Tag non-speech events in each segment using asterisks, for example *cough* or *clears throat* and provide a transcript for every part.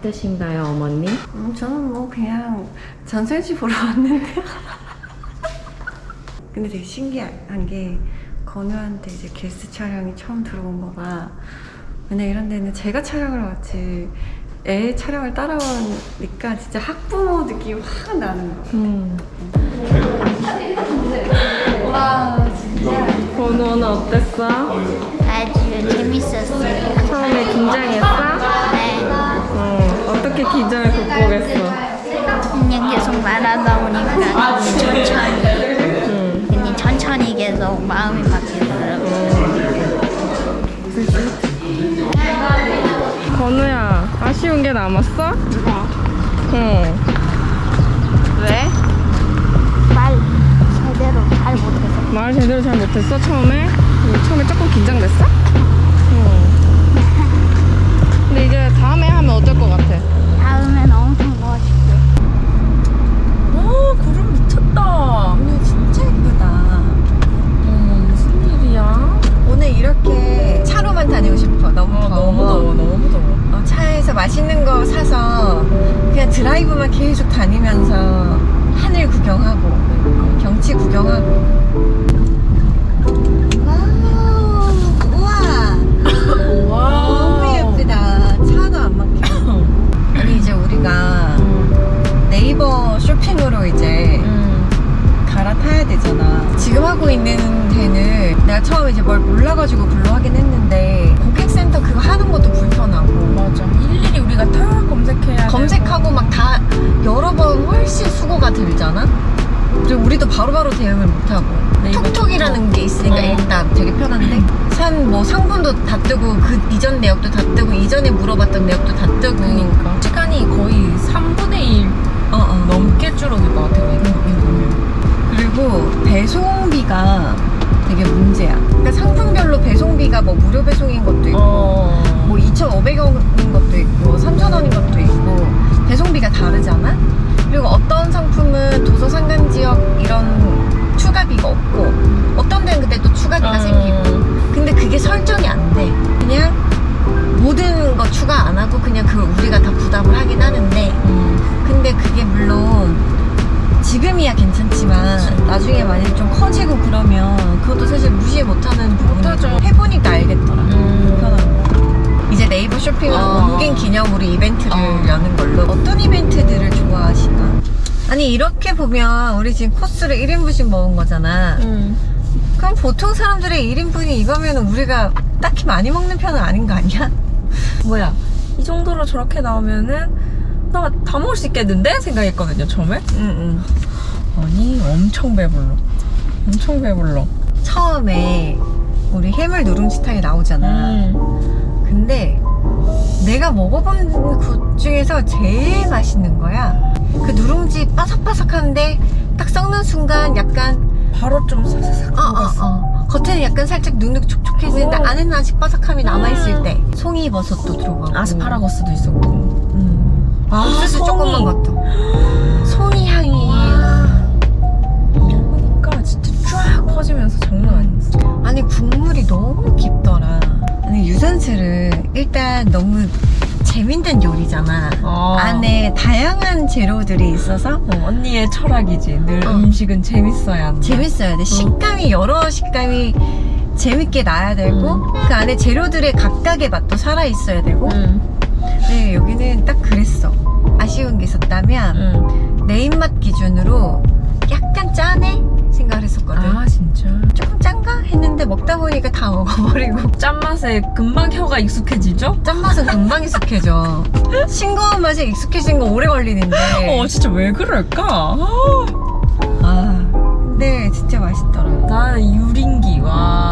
어떠신가요, 어머니? 음, 저는 뭐 그냥 전설지 보러 왔는데. *laughs* 근데 되게 신기한 게 건우한테 이제 게스트 촬영이 처음 들어온 거가 왜냐 이런 데는 제가 촬영을 왔지 애 촬영을 따라오니까 진짜 학부모 느낌이 확 나는 거. 음. 와 진짜. 건우는 어땠어? 아주 재밌었어요. 처음에 긴장했어? 극복했어? 그냥 계속 말하다 보니까 천천히, 음. 그냥 천천히 계속 마음이 바뀌더라고요. 건우야, 아쉬운 게 남았어? 응. 왜? 말 제대로 잘 못해서. 말 제대로 잘 못했어, 처음에? 응, 처음에 조금 긴장됐어? 응. *laughs* 근데 이제 다음에 하면 다니면서 하늘 구경하고 경치 구경하고. wow 우와. *laughs* 너무 예쁘다. 차도 안 막혀. *laughs* 아니 이제 우리가 네이버 쇼핑으로 이제 갈아타야 되잖아. 지금 하고 있는 데는 내가 처음에 이제 뭘 몰라가지고 글로 하긴 했는데 고객센터 그거 하는 것도 불편하고. 맞아. 우리가 다 검색해야 검색하고 막 다 여러 번 훨씬 수고가 들잖아. 그리고 우리도 바로바로 대응을 못하고 네이버 톡톡이라는 게 있으니까 어. 일단 되게 편한데 *clears throat* 산 뭐 상품도 다 뜨고 그 이전 내역도 다 뜨고 이전에 물어봤던 내역도 다 뜨고 그러니까 시간이 거의 3분의 1 어, 어. 넘게 줄어들 것 같아. 그리고 배송비가 되게 문제야. 그러니까 상품별로 배송비가 뭐 무료 배송인 것도 있고, 어. 뭐 2,500원인 것도 상품은 도서 상간 지역 이런 추가비가 없고, 어떤 데는 근데 또 추가비가 음. 생기고. 근데 그게 설정이 안 돼. 그냥 모든 거 추가 안 하고 그냥 그 우리가 다 부담을 하긴 하는데, 음. 근데 그게 물론 지금이야 괜찮지만 나중에 만약에 좀 커지고 그러면 그것도 사실 무시 못하는. 부분이고 해보니까 알겠더라 음. 불편한 거 이제 네이버 쇼핑으로 어. 옮긴 기념으로 이벤트를 어. 여는 걸로 어떤 이벤트들을 좋아하시나? 아니 이렇게 보면 우리 지금 코스를 1인분씩 먹은 거잖아 음. 그럼 보통 사람들의 1인분이 이거면 우리가 딱히 많이 먹는 편은 아닌 거 아니야? *laughs* 뭐야 이 정도로 저렇게 나오면은 나 다 먹을 수 있겠는데 생각했거든요 처음에 응응 아니 엄청 배불러 엄청 배불러 처음에 우리 해물 누룽지탕이 나오잖아 음. 근데 내가 먹어본 것 중에서 제일 맛있는 거야. 그 누룽지 바삭바삭한데 딱 썩는 순간 약간 바로 좀 사사삭 어, 어, 어. 겉에는 약간 살짝 눅눅 촉촉해지는데 어. 안에는 아직 바삭함이 남아있을 때 송이버섯도 들어가고. 아스파라거스도 있었고. 음. 아, 옥수수 송이. 조금만 것도. 송이 향이. 그러니까 진짜 쫙 퍼지면서 장난 아니었어. 아니 국물이 너무 깊더라. 아니 유산슬은 일단 너무 재밌는 요리잖아 어. 안에 다양한 재료들이 있어서 어, 언니의 철학이지 늘 어. 음식은 재밌어야 한다 재밌어야 돼. 식감이 여러 식감이 재밌게 나야 되고 음. 그 안에 재료들의 각각의 맛도 살아 있어야 되고. 응, 네 여기는 딱 그랬어. 아쉬운 게 있었다면 응. 내 입맛 기준으로 약간 했는데 먹다 보니까 다 먹어버리고 *laughs* 짠맛에 금방 혀가 익숙해지죠? 짠맛은 금방 익숙해져. 싱거운 맛에 익숙해진 거 오래 걸리는데. 어 진짜 왜 그럴까? 아, 아 근데 진짜 맛있더라. 나는 유린기 와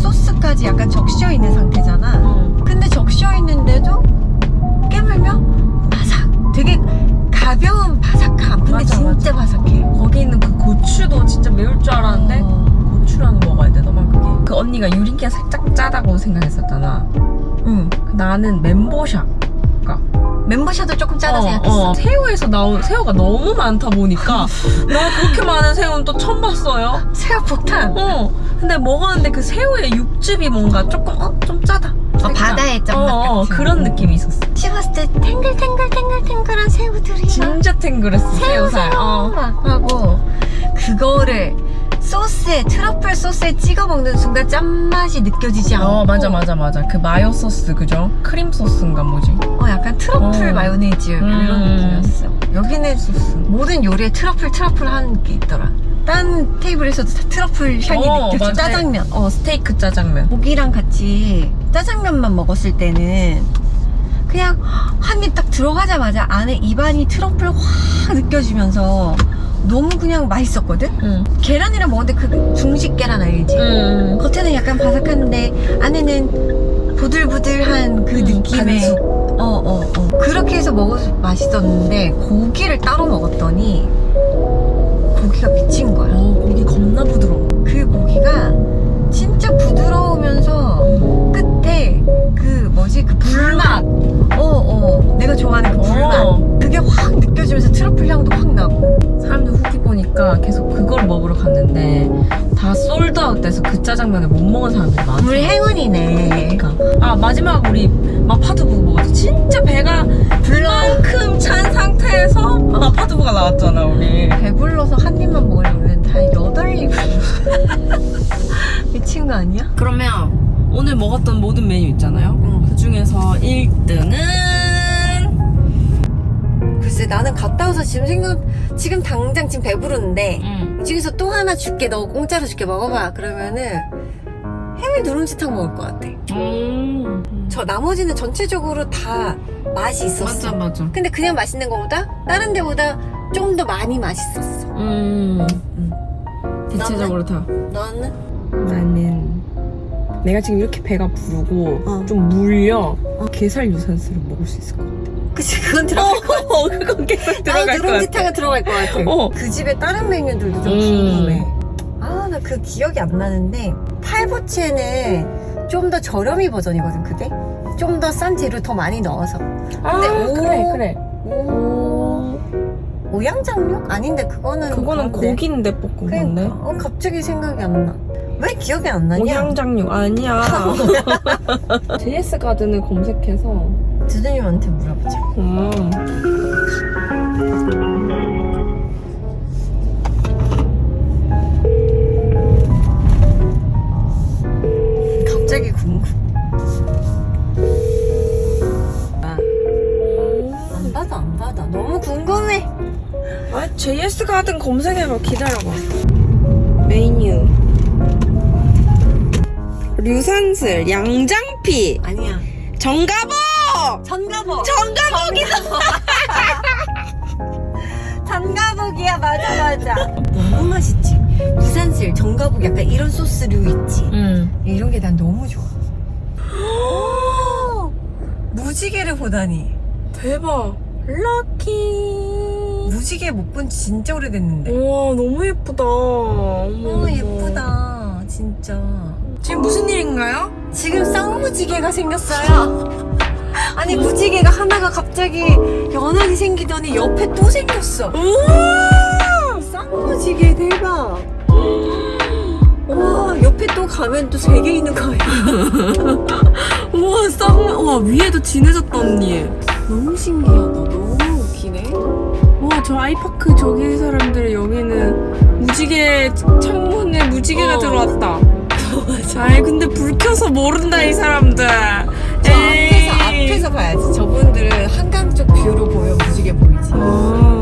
소스까지 약간 적셔 있는 상태잖아. 음. 근데 적셔 있는데도 깨물면 바삭. 되게 가벼운 바삭함. 근데 맞아, 진짜 바삭해. 거기 있는 그 고추도 진짜 매울 줄 알았는데 어. 고추랑 먹어야 되더만 그게 그 언니가 유린기가 살짝 짜다고 생각했었잖아 응. 나는 멤버샵 가. 멤버샷도 조금 짜다 생각했어. 어, 새우에서 나온 새우가 너무 많다 보니까 나 그렇게 많은 새우는 또 처음 봤어요. *laughs* 새우 폭탄. 어. 근데 먹었는데 그 새우의 육즙이 뭔가 조금 어? 좀 짜다. 살짝. 바다의 짠맛 어, 어, 같은. 그런 느낌이 있었어. 씹었을 때 탱글탱글탱글탱글한 새우들이 막 진짜 탱글했어. 새우살. 어. 막 하고 그거를 소스에 트러플 소스에 찍어 먹는 순간 짠맛이 느껴지지 않고 어 맞아 맞아 맞아 그 mayo 소스 그죠? 크림 소스인가 뭐지? 어, 약간 트러플 어. 마요네즈 이런 음. 느낌이었어 여기는 모든 요리에 truffle truffle 하는 게 있더라 딴 테이블에서도 다 트러플 향이 어, 느껴져 맞아. 짜장면 어 스테이크 짜장면. 고기랑 같이 짜장면만 먹었을 때는 그냥 한 입 딱 들어가자마자 안에 입안이 트러플 확 느껴지면서 너무 그냥 맛있었거든? 응. 계란이랑 먹는데 그 중식 계란 알지? 응. 겉에는 약간 바삭한데 안에는 부들부들한 그 음, 느낌의 반숙. 어어 어, 그렇게 해서 먹어서 맛있었는데 고기를 따로 먹었더니 고기가 미친 거야. 어 고기 겁나 부드러워. 그 고기가 진짜 부드러우면서 끝에 그 뭐지? 그 불맛. 어어. 내가 좋아하는 그 불맛. 어. 그게 확 느껴지면서 트러플 향도 확 나고. 사람들 후기 보니까 계속 그걸 먹으러 갔는데 다 솔드아웃 돼서 그 짜장면을 못 먹은 사람들이 많아. 우리 행운이네. 그러니까. 아 마지막 우리 마파두부 마파두부가 나왔잖아 우리 배불러서 한 입만 먹으려면 다 여덟 입 미친 거 아니야? 그러면 오늘 먹었던 모든 메뉴 있잖아요 응. 그 중에서 1등은 글쎄 나는 갔다 와서 지금 생각 지금 당장 지금 배부르는데 응. 이 중에서 또 하나 줄게 너 공짜로 줄게 먹어봐 그러면은 해물 누룽지탕 먹을 것 같아. 음. 저 나머지는 전체적으로 다 맛이 있었어. 맞아 맞아. 근데 그냥 맛있는 것보다 다른 데보다 좀더 많이 맛있었어. 음. 응. 대체적으로 다. 너는? 나는 내가 지금 이렇게 배가 부르고 어. 좀 물려 게살 유산슬을 먹을 수 있을 것 같아. 그치 그건 들어갈 것 같아. 어, *laughs* 그건 계속 들어갈 것 같아. 누룽지탕은 들어갈 것 같아. 어. 그 집에 다른 메뉴들도 좀 음. 궁금해. 아 나 그 기억이 안 나는데 팔보채는 좀 더 저렴이 버전이거든 그게? 좀 더 싼 재료 더 많이 넣어서. 아 근데 오. 그래 그래. 오. 오 오양장육? 아닌데 그거는 그거는 그런데. 고기인데 볶은 건데 그러니까. 어, 갑자기 생각이 안나왜 기억이 안 나냐? 오향장육 아니야. *laughs* *laughs* JS 가든을 검색해서 두두님한테 물어보자. 음. 갑자 JS 가든 검색해봐 기다려봐. 메뉴. 류산슬 양장피. 아니야. 정가복! 전가복. 정가복이다! 전가복이야 *laughs* 맞아 맞아. 너무 맛있지? 부산슬 전가복 약간 이런 소스류 있지? 응. 이런 게 난 너무 좋아. *gasps* *gasps* 무지개를 보다니. 대박. 럭키 무지개 못본지 진짜 오래됐는데. 우와 너무 예쁘다. 어머, 어 예쁘다 진짜. 지금 무슨 일인가요? 지금 쌍무지개가 생겼어요. *laughs* 아니 무지개가 하나가 갑자기 연하게 생기더니 옆에 또 생겼어. 쌍무지개 대박. *gasps* 와 옆에 또 가면 또 세 개 있는 거야 *laughs* 우와 쌍 우와 위에도 진해졌다 언니. 너무 신기하다. 너무 웃기네 저 아이파크 저기 사람들 여기는 무지개 창문에 무지개가 어. 들어왔다. *laughs* 아이 근데 불 켜서 모른다 이 사람들. 저 앞에서 앞에서 봐야지. 저분들은 한강 쪽 뷰로 보여 무지개 보이지. 아